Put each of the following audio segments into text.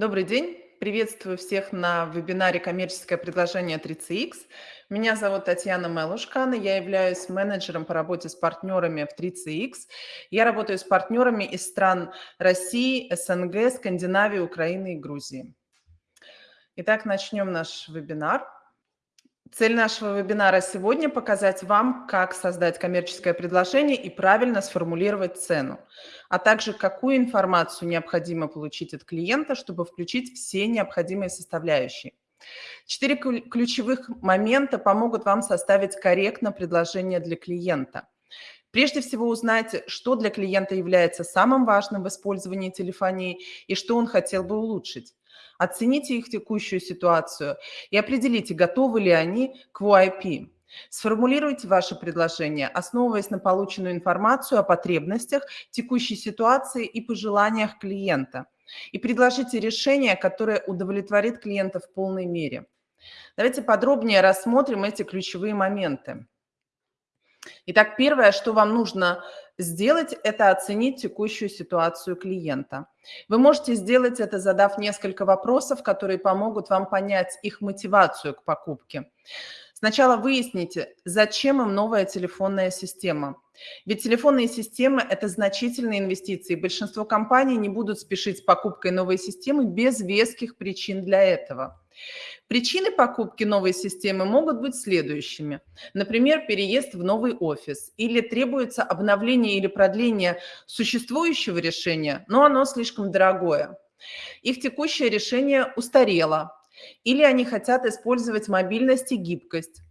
Добрый день. Приветствую всех на вебинаре «Коммерческое предложение 3CX». Меня зовут Татьяна Мелушкана, я являюсь менеджером по работе с партнерами в 3CX. Я работаю с партнерами из стран России, СНГ, Скандинавии, Украины и Грузии. Итак, начнем наш вебинар. Цель нашего вебинара сегодня – показать вам, как создать коммерческое предложение и правильно сформулировать цену, а также какую информацию необходимо получить от клиента, чтобы включить все необходимые составляющие. Четыре ключевых момента помогут вам составить корректно предложение для клиента. Прежде всего узнайте, что для клиента является самым важным в использовании телефонии и что он хотел бы улучшить. Оцените их текущую ситуацию и определите, готовы ли они к VoIP. Сформулируйте ваше предложение, основываясь на полученную информацию о потребностях, текущей ситуации и пожеланиях клиента. И предложите решение, которое удовлетворит клиента в полной мере. Давайте подробнее рассмотрим эти ключевые моменты. Итак, первое, что вам нужно сделать, это оценить текущую ситуацию клиента. Вы можете сделать это, задав несколько вопросов, которые помогут вам понять их мотивацию к покупке. Сначала выясните, зачем им новая телефонная система. Ведь телефонные системы – это значительные инвестиции. Большинство компаний не будут спешить с покупкой новой системы без веских причин для этого. Причины покупки новой системы могут быть следующими. Например, переезд в новый офис или требуется обновление или продление существующего решения, но оно слишком дорогое. Их текущее решение устарело или они хотят использовать мобильность и гибкость.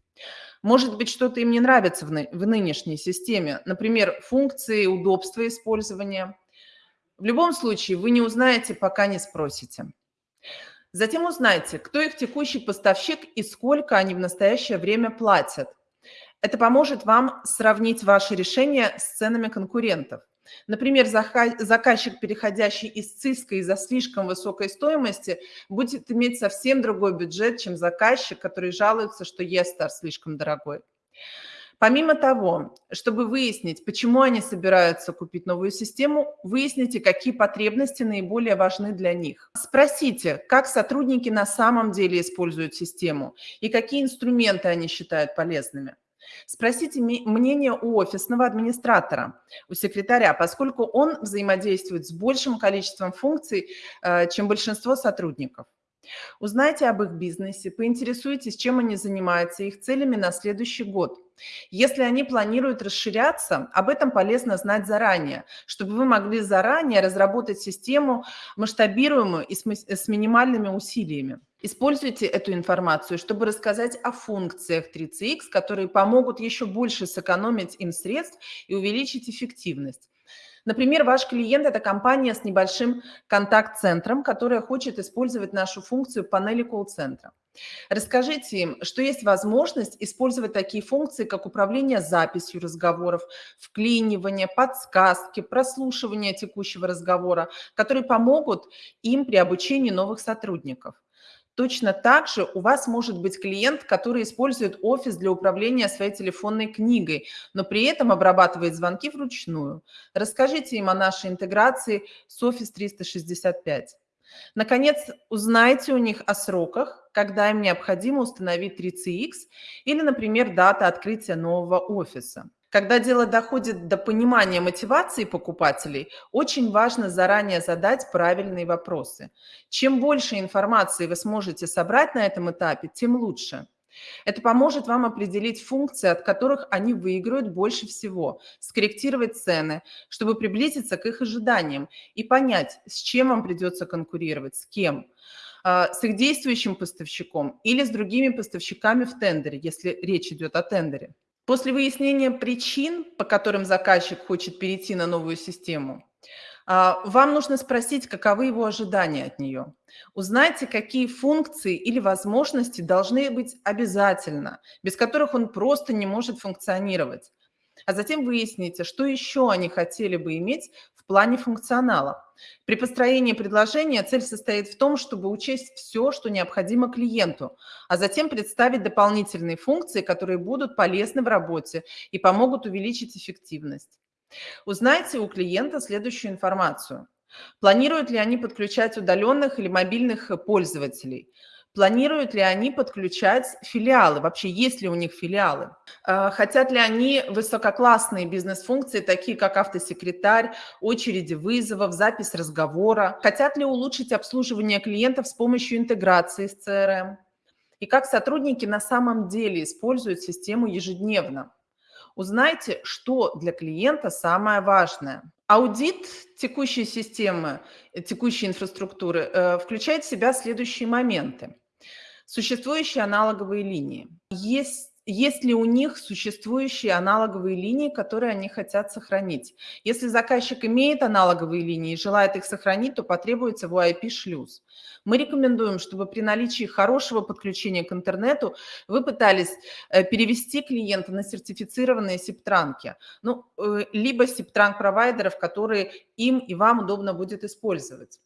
Может быть, что-то им не нравится в, в нынешней системе, например, функции, удобства использования. В любом случае, вы не узнаете, пока не спросите. Затем узнайте, кто их текущий поставщик и сколько они в настоящее время платят. Это поможет вам сравнить ваши решения с ценами конкурентов. Например, заказчик, переходящий из ЦИСКа из-за слишком высокой стоимости, будет иметь совсем другой бюджет, чем заказчик, который жалуется, что ЕСТАР слишком дорогой. Помимо того, чтобы выяснить, почему они собираются купить новую систему, выясните, какие потребности наиболее важны для них. Спросите, как сотрудники на самом деле используют систему и какие инструменты они считают полезными. Спросите мнение у офисного администратора, у секретаря, поскольку он взаимодействует с большим количеством функций, э, чем большинство сотрудников. Узнайте об их бизнесе, поинтересуйтесь, чем они занимаются, их целями на следующий год. Если они планируют расширяться, об этом полезно знать заранее, чтобы вы могли заранее разработать систему масштабируемую и с минимальными усилиями. Используйте эту информацию, чтобы рассказать о функциях 3CX, которые помогут еще больше сэкономить им средств и увеличить эффективность. Например, ваш клиент – это компания с небольшим контакт-центром, которая хочет использовать нашу функцию панели колл-центра. Расскажите им, что есть возможность использовать такие функции, как управление записью разговоров, вклинивание, подсказки, прослушивание текущего разговора, которые помогут им при обучении новых сотрудников. Точно так же у вас может быть клиент, который использует офис для управления своей телефонной книгой, но при этом обрабатывает звонки вручную. Расскажите им о нашей интеграции с Office 365. Наконец, узнайте у них о сроках, когда им необходимо установить 3CX или, например, дата открытия нового офиса. Когда дело доходит до понимания мотивации покупателей, очень важно заранее задать правильные вопросы. Чем больше информации вы сможете собрать на этом этапе, тем лучше. Это поможет вам определить функции, от которых они выиграют больше всего, скорректировать цены, чтобы приблизиться к их ожиданиям и понять, с чем вам придется конкурировать, с кем а, с их действующим поставщиком или с другими поставщиками в тендере, если речь идет о тендере. После выяснения причин, по которым заказчик хочет перейти на новую систему, вам нужно спросить, каковы его ожидания от нее. Узнайте, какие функции или возможности должны быть обязательно, без которых он просто не может функционировать. А затем выясните, что еще они хотели бы иметь в плане функционала. При построении предложения цель состоит в том, чтобы учесть все, что необходимо клиенту, а затем представить дополнительные функции, которые будут полезны в работе и помогут увеличить эффективность. Узнайте у клиента следующую информацию. Планируют ли они подключать удаленных или мобильных пользователей? Планируют ли они подключать филиалы? Вообще, есть ли у них филиалы? А, хотят ли они высококлассные бизнес-функции, такие как автосекретарь, очереди вызовов, запись разговора? Хотят ли улучшить обслуживание клиентов с помощью интеграции с CRM? И как сотрудники на самом деле используют систему ежедневно? Узнайте, что для клиента самое важное. Аудит текущей системы, э, текущей инфраструктуры э, включает в себя следующие моменты. Существующие аналоговые линии. Есть есть ли у них существующие аналоговые линии, которые они хотят сохранить. Если заказчик имеет аналоговые линии и желает их сохранить, то потребуется VoIP-шлюз. Мы рекомендуем, чтобы при наличии хорошего подключения к интернету вы пытались э, перевести клиента на сертифицированные септранки, ну, э, либо септранк-провайдеров, которые им и вам удобно будет использовать.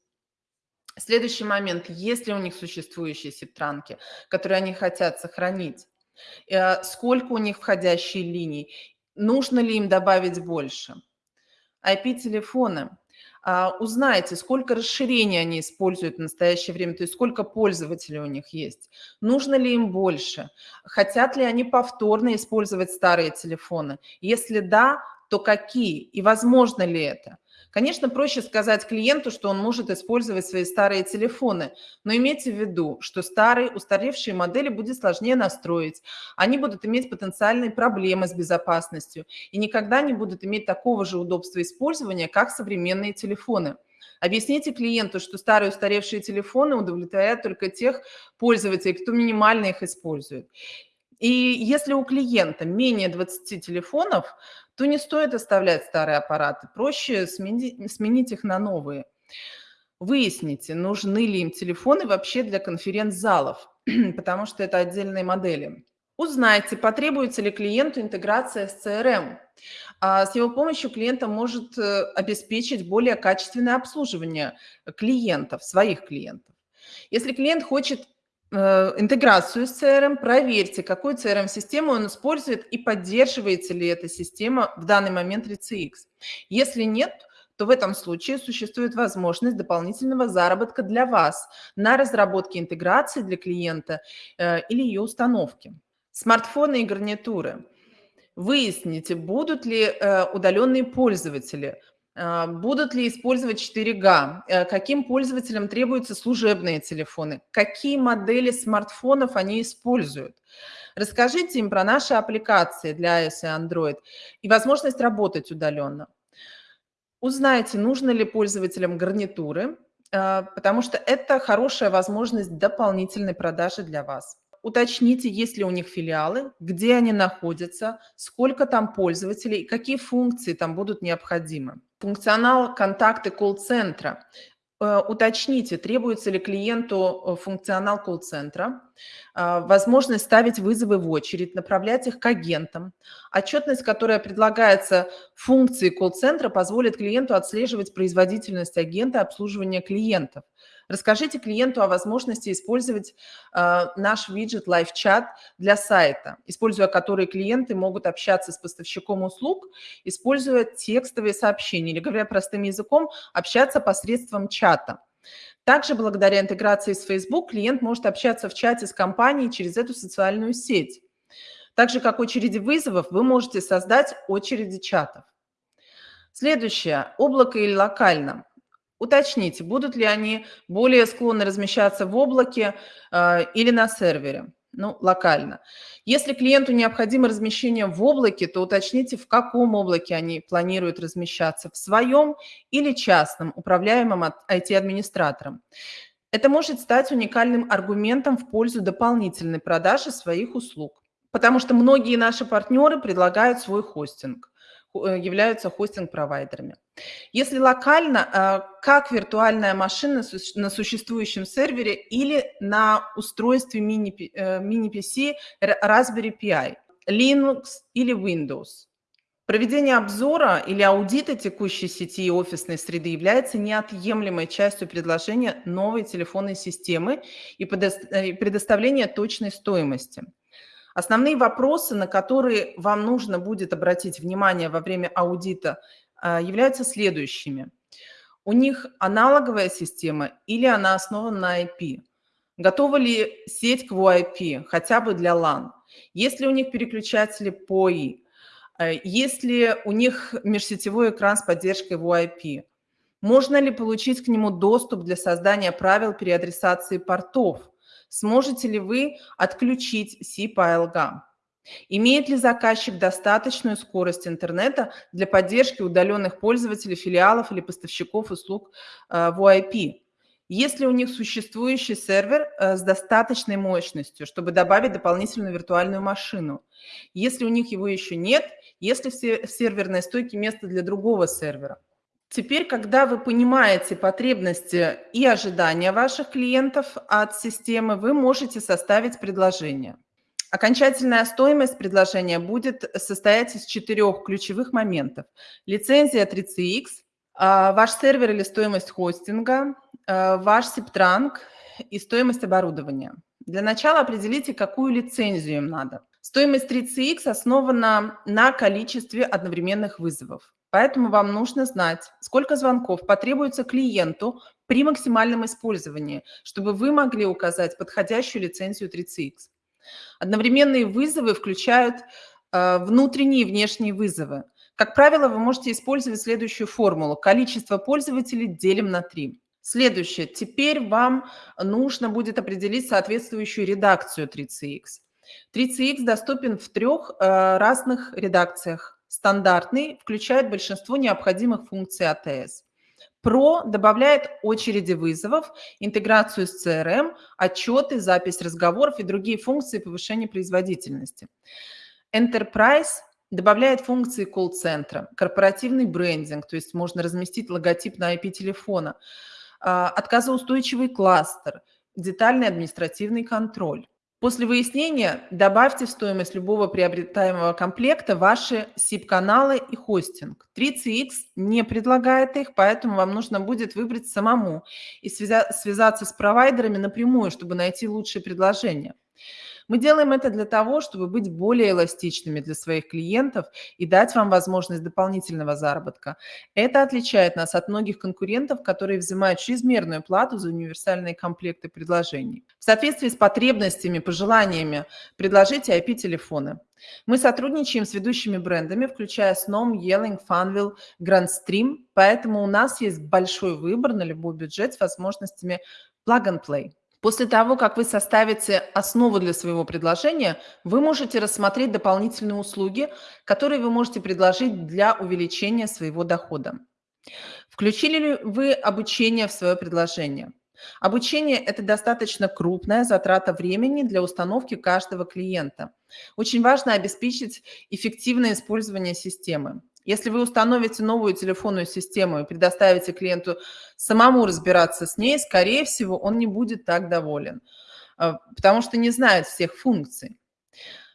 Следующий момент. Есть ли у них существующие септранки, которые они хотят сохранить? Э, сколько у них входящие линий, нужно ли им добавить больше. IP-телефоны. А, узнайте, сколько расширений они используют в настоящее время, то есть сколько пользователей у них есть. Нужно ли им больше? Хотят ли они повторно использовать старые телефоны? Если да, то какие? И возможно ли это? Конечно, проще сказать клиенту, что он может использовать свои старые телефоны, но имейте в виду, что старые, устаревшие модели будет сложнее настроить, они будут иметь потенциальные проблемы с безопасностью и никогда не будут иметь такого же удобства использования, как современные телефоны. Объясните клиенту, что старые устаревшие телефоны удовлетворяют только тех пользователей, кто минимально их использует. И если у клиента менее 20 телефонов, то не стоит оставлять старые аппараты, проще сменить, сменить их на новые. Выясните, нужны ли им телефоны вообще для конференц-залов, потому что это отдельные модели. Узнайте, потребуется ли клиенту интеграция с CRM. А с его помощью клиент может э, обеспечить более качественное обслуживание клиентов, своих клиентов. Если клиент хочет интеграцию с CRM, проверьте, какую CRM-систему он использует и поддерживается ли эта система в данный момент 3CX. Если нет, то в этом случае существует возможность дополнительного заработка для вас на разработке интеграции для клиента э, или ее установки. Смартфоны и гарнитуры. Выясните, будут ли э, удаленные пользователи, будут ли использовать 4G? Э, каким пользователям требуются служебные телефоны? Какие модели смартфонов они используют? Расскажите им про наши аппликации для iOS и Android и возможность работать удаленно. Узнайте, нужно ли пользователям гарнитуры, а, потому что это хорошая возможность дополнительной продажи для вас. Уточните, есть ли у них филиалы, где они находятся, сколько там пользователей, какие функции там будут необходимы. Функционал контакты колл-центра. Э, уточните, требуется ли клиенту э, функционал колл-центра, а, возможность ставить вызовы в очередь, направлять их к агентам. Отчетность, которая предлагается функции колл-центра, позволит клиенту отслеживать производительность агента обслуживания клиентов. Расскажите клиенту о возможности использовать э, наш виджет Live Chat для сайта, используя который клиенты могут общаться с поставщиком услуг, используя текстовые сообщения или, говоря простым языком, общаться посредством чата. Также благодаря интеграции с Facebook клиент может общаться в чате с компанией через эту социальную сеть. Так же, как очереди вызовов, вы можете создать очереди чатов. Следующее. Облако или локально. Уточните, будут ли они более склонны размещаться в облаке э, или на сервере, ну, локально. Если клиенту необходимо размещение в облаке, то уточните, в каком облаке они планируют размещаться, в своем или частном, управляемом IT-администратором. Это может стать уникальным аргументом в пользу дополнительной продажи своих услуг, потому что многие наши партнеры предлагают свой хостинг. Э, являются хостинг-провайдерами. Если локально, э, как виртуальная машина на существующем сервере или на устройстве мини-PC э, Raspberry Pi, Linux или Windows. Проведение обзора или аудита текущей сети и офисной среды является неотъемлемой частью предложения новой телефонной системы и предоставления точной стоимости. Основные вопросы, на которые вам нужно будет обратить внимание во время аудита, а, являются следующими. У них аналоговая система или она основана на IP? Готова ли сеть к VoIP, хотя бы для LAN? Есть ли у них переключатели POI? Э, есть ли у них межсетевой экран с поддержкой VoIP? Можно ли получить к нему доступ для создания правил переадресации портов? Сможете ли вы отключить ALGA? Имеет ли заказчик достаточную скорость интернета для поддержки удаленных пользователей, филиалов или поставщиков услуг э, VoIP? Есть ли у них существующий сервер э, с достаточной мощностью, чтобы добавить дополнительную виртуальную машину? Если у них его еще нет, есть ли в серверной стойке место для другого сервера? Теперь, когда вы понимаете потребности и ожидания ваших клиентов от системы, вы можете составить предложение. Окончательная стоимость предложения будет состоять из четырех ключевых моментов. Лицензия 3CX, а, ваш сервер или стоимость хостинга, а, ваш SIP-транк и стоимость оборудования. Для начала определите, какую лицензию им надо. Стоимость 3CX основана на количестве одновременных вызовов. Поэтому вам нужно знать, сколько звонков потребуется клиенту при максимальном использовании, чтобы вы могли указать подходящую лицензию 3CX. Одновременные вызовы включают э, внутренние и внешние вызовы. Как правило, вы можете использовать следующую формулу. Количество пользователей делим на 3. Следующее. Теперь вам нужно будет определить соответствующую редакцию 3CX. 3CX доступен в трех э, разных редакциях. Стандартный включает большинство необходимых функций АТС. Pro добавляет очереди вызовов, интеграцию с CRM, отчеты, запись разговоров и другие функции повышения производительности. Enterprise добавляет функции колл-центра, корпоративный брендинг, то есть можно разместить логотип на IP телефона, а, отказоустойчивый кластер, детальный административный контроль. После выяснения добавьте в стоимость любого приобретаемого комплекта ваши SIP-каналы и хостинг. 3CX не предлагает их, поэтому вам нужно будет выбрать самому и связаться с провайдерами напрямую, чтобы найти лучшее предложение. Мы делаем это для того, чтобы быть более эластичными для своих клиентов и дать вам возможность дополнительного заработка. Это отличает нас от многих конкурентов, которые взимают чрезмерную плату за универсальные комплекты предложений. В соответствии с потребностями, пожеланиями предложите IP-телефоны. Мы сотрудничаем с ведущими брендами, включая Snom, Yelling, Funwheel, Grandstream, поэтому у нас есть большой выбор на любой бюджет с возможностями plug and play. После того, как вы составите основу для своего предложения, вы можете рассмотреть дополнительные услуги, которые вы можете предложить для увеличения своего дохода. Включили ли вы обучение в свое предложение? Обучение – это достаточно крупная затрата времени для установки каждого клиента. Очень важно обеспечить эффективное использование системы. Если вы установите новую телефонную систему и предоставите клиенту самому разбираться с ней, скорее всего, он не будет так доволен, а, потому что не знает всех функций.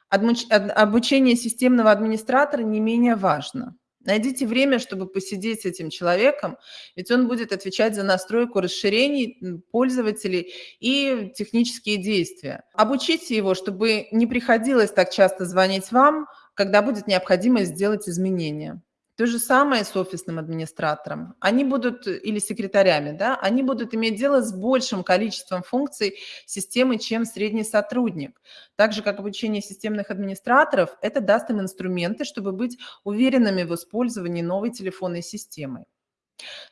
Обучение системного администратора не менее важно. Найдите время, чтобы посидеть с этим человеком, ведь он будет отвечать за настройку расширений пользователей и технические действия. Обучите его, чтобы не приходилось так часто звонить вам, когда будет необходимость сделать изменения. То же самое с офисным администратором. Они будут, или секретарями, да, они будут иметь дело с большим количеством функций системы, чем средний сотрудник. Так же, как обучение системных администраторов, это даст им инструменты, чтобы быть уверенными в использовании новой телефонной системы.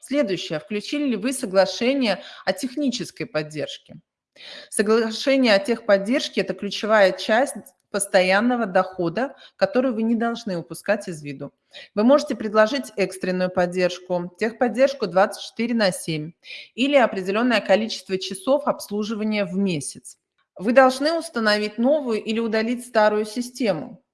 Следующее. Включили ли вы соглашение о технической поддержке? Соглашение о техподдержке – это ключевая часть постоянного дохода, который вы не должны упускать из виду. Вы можете предложить экстренную поддержку, техподдержку 24 на 7 или определенное количество часов обслуживания в месяц. Вы должны установить новую или удалить старую систему.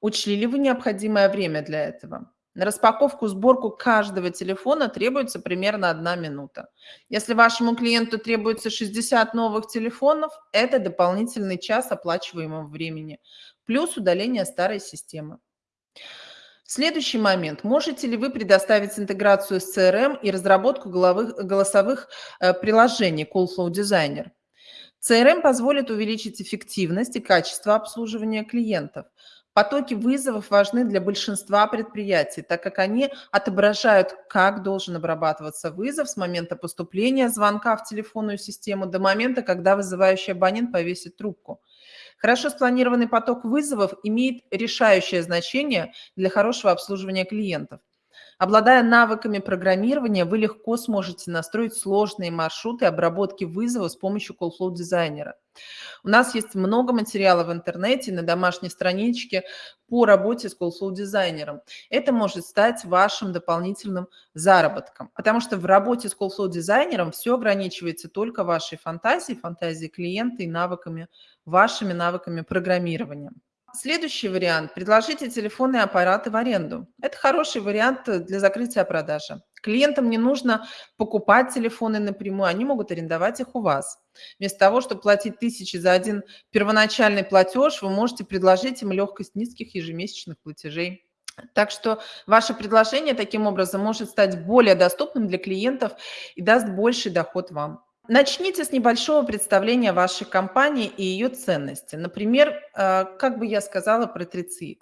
Учли ли вы необходимое время для этого? На распаковку, сборку каждого телефона требуется примерно одна минута. Если вашему клиенту требуется 60 новых телефонов, это дополнительный час оплачиваемого времени, плюс удаление старой системы. Следующий момент. Можете ли вы предоставить интеграцию с CRM и разработку головых, голосовых э, приложений CallFlow Designer? CRM позволит увеличить эффективность и качество обслуживания клиентов. Потоки вызовов важны для большинства предприятий, так как они отображают, как должен обрабатываться вызов с момента поступления звонка в телефонную систему до момента, когда вызывающий абонент повесит трубку. Хорошо спланированный поток вызовов имеет решающее значение для хорошего обслуживания клиентов. Обладая навыками программирования, вы легко сможете настроить сложные маршруты обработки вызова с помощью CallFlow дизайнера. У нас есть много материала в интернете, на домашней страничке по работе с CallFlow дизайнером. Это может стать вашим дополнительным заработком, потому что в работе с CallFlow дизайнером все ограничивается только вашей фантазией, фантазией клиента и навыками, вашими навыками программирования. Следующий вариант – предложите телефонные аппараты в аренду. Это хороший вариант для закрытия продажи. Клиентам не нужно покупать телефоны напрямую, они могут арендовать их у вас. Вместо того, чтобы платить тысячи за один первоначальный платеж, вы можете предложить им легкость низких ежемесячных платежей. Так что ваше предложение таким образом может стать более доступным для клиентов и даст больший доход вам. Начните с небольшого представления вашей компании и ее ценности. Например, э, как бы я сказала про 3CX.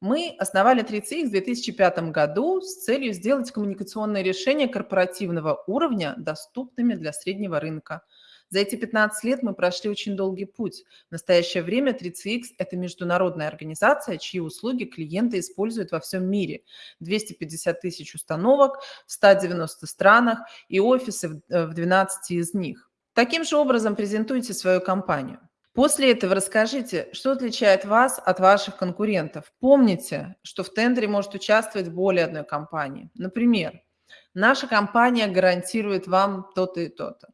Мы основали 3CX в 2005 году с целью сделать коммуникационные решения корпоративного уровня доступными для среднего рынка – за эти 15 лет мы прошли очень долгий путь. В настоящее время 3CX – это международная организация, чьи услуги клиенты используют во всем мире. 250 тысяч установок в 190 странах и офисы в 12 э, из них. Таким же образом презентуйте свою компанию. После этого расскажите, что отличает вас от ваших конкурентов. Помните, что в тендере может участвовать более одной компании. Например, наша компания гарантирует вам то-то и то-то.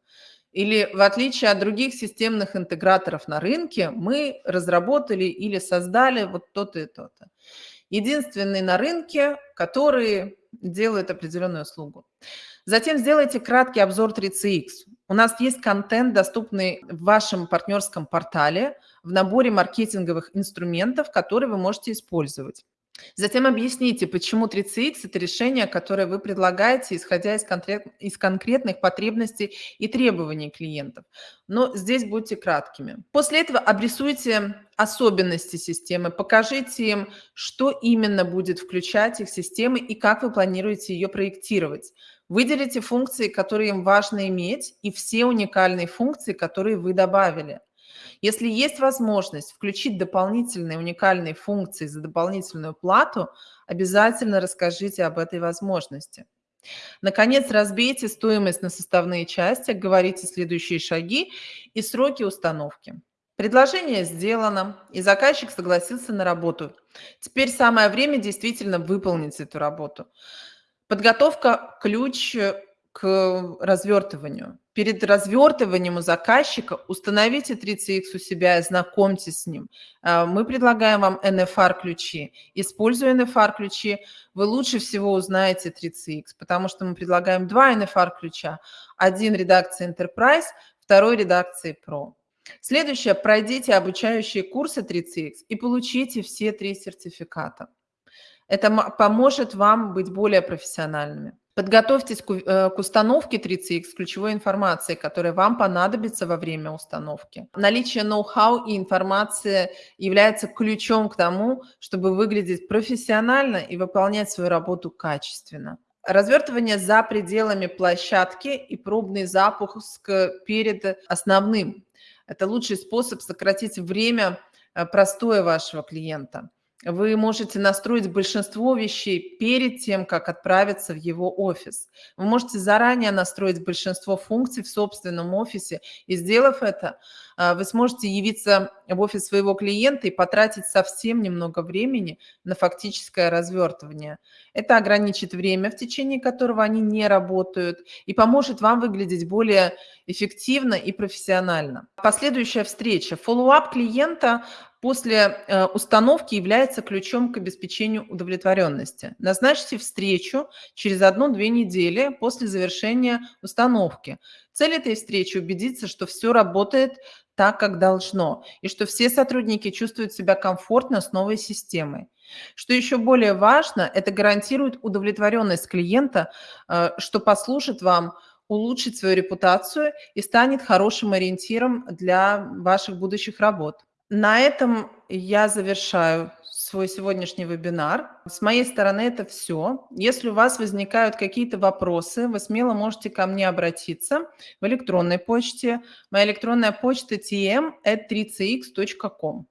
Или в отличие от других системных интеграторов на рынке, мы разработали или создали вот то-то и то-то. Единственный на рынке, который делает определенную услугу. Затем сделайте краткий обзор 3CX. У нас есть контент, доступный в вашем партнерском портале, в наборе маркетинговых инструментов, которые вы можете использовать. Затем объясните, почему 3CX – это решение, которое вы предлагаете, исходя из, конкрет, из конкретных потребностей и требований клиентов. Но здесь будьте краткими. После этого обрисуйте особенности системы, покажите им, что именно будет включать их системы и как вы планируете ее проектировать. Выделите функции, которые им важно иметь, и все уникальные функции, которые вы добавили. Если есть возможность включить дополнительные уникальные функции за дополнительную плату, обязательно расскажите об этой возможности. Наконец, разбейте стоимость на составные части, говорите следующие шаги и сроки установки. Предложение сделано, и заказчик согласился на работу. Теперь самое время действительно выполнить эту работу. Подготовка – ключ к развертыванию. Перед развертыванием у заказчика установите 3CX у себя и знакомьтесь с ним. А, мы предлагаем вам NFR-ключи. Используя NFR-ключи, вы лучше всего узнаете 3CX, потому что мы предлагаем два NFR-ключа. Один редакции Enterprise, второй редакции Pro. Следующее. Пройдите обучающие курсы 3CX и получите все три сертификата. Это поможет вам быть более профессиональными. Подготовьтесь к, э, установке 3CX с ключевой информацией, которая вам понадобится во время установки. Наличие ноу-хау и информации является ключом к тому, чтобы выглядеть профессионально и выполнять свою работу качественно. Развертывание за пределами площадки и пробный запуск перед основным. Это лучший способ сократить время э, простоя вашего клиента. Вы можете настроить большинство вещей перед тем, как отправиться в его офис. Вы можете заранее настроить большинство функций в собственном офисе, и сделав это, вы сможете явиться в офис своего клиента и потратить совсем немного времени на фактическое развертывание. Это ограничит время, в течение которого они не работают, и поможет вам выглядеть более эффективно и профессионально. Последующая встреча. Фоллоуап клиента после э, установки является ключом к обеспечению удовлетворенности. Назначьте встречу через одну-две недели после завершения установки. Цель этой встречи – убедиться, что все работает так, как должно, и что все сотрудники чувствуют себя комфортно с новой системой. Что еще более важно, это гарантирует удовлетворенность клиента, э, что послужит вам улучшить свою репутацию и станет хорошим ориентиром для ваших будущих работ. На этом я завершаю свой сегодняшний вебинар. С моей стороны это все. Если у вас возникают какие-то вопросы, вы смело можете ко мне обратиться в электронной почте. Моя электронная почта tm@3cx.com.